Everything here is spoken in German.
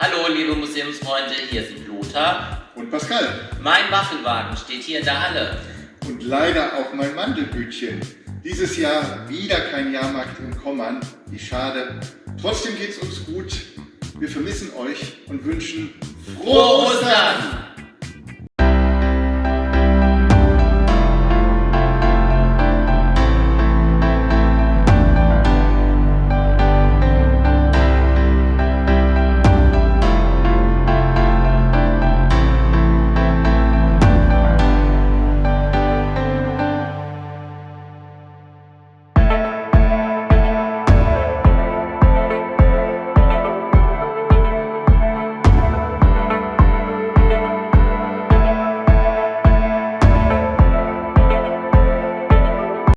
Hallo liebe Museumsfreunde, hier sind Lothar und Pascal. Mein Waffelwagen steht hier in der Halle. Und leider auch mein Mandelbütchen. Dieses Jahr wieder kein Jahrmarkt in Kommern. Wie schade. Trotzdem geht's uns gut. Wir vermissen euch und wünschen frohe Ostern!